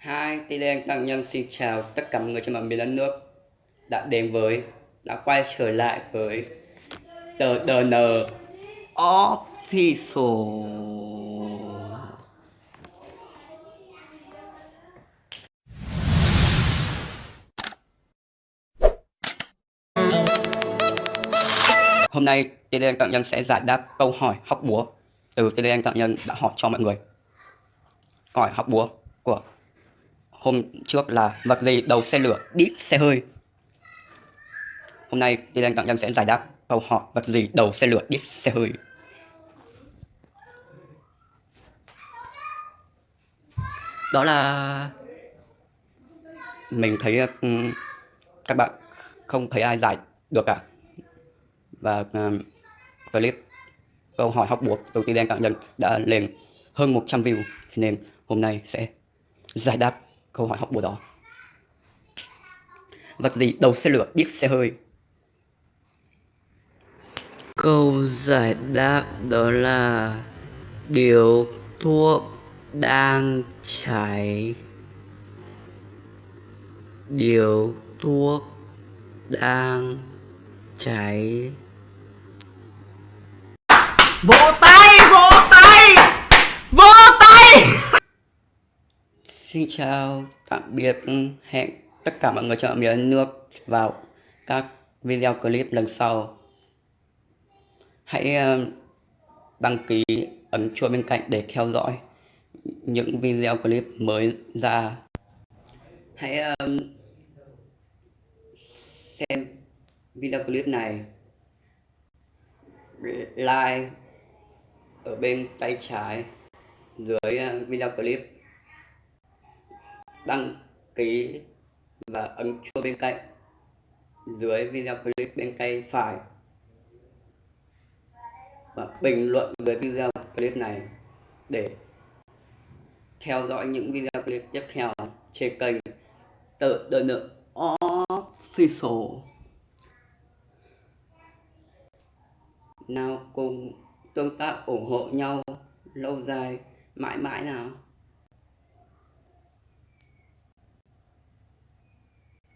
Hai, thì đen tăng nhân xin chào tất cả mọi người trên mọi miền đất nước đã đến với, đã quay trở lại với tờ DN Official. Hôm nay TDN Cận Nhân sẽ giải đáp câu hỏi học búa từ TDN Cận Nhân đã hỏi cho mọi người. Câu hỏi học búa của hôm trước là vật gì đầu xe lửa đít xe hơi. Hôm nay đi lên cạnh Nhân sẽ giải đáp câu hỏi vật gì đầu xe lửa đít xe hơi. Đó là mình thấy các bạn không thấy ai giải được cả và uh, clip câu hỏi học buộc từ đen cạn nhân đã lên hơn 100 view nên hôm nay sẽ giải đáp câu hỏi học bùa đó. Vật gì đầu xe lửa đít xe hơi? Câu giải đáp đó là điều thuốc đang cháy điều thuốc đang cháy vỗ tay vỗ tay Xin chào, tạm biệt, hẹn tất cả mọi người cho miền nước vào các video clip lần sau. Hãy ờ, đăng ký ấn chuông bên cạnh để theo dõi những video clip mới ra. Hãy ờ, xem video clip này, like ở bên tay trái dưới ờ, video clip đăng ký và ấn chuông bên cạnh, dưới video clip bên tay phải. Và bình luận dưới video clip này để theo dõi những video clip tiếp theo trên kênh tự đơn lượng official. Nào cùng tương tác ủng hộ nhau lâu dài, mãi mãi nào.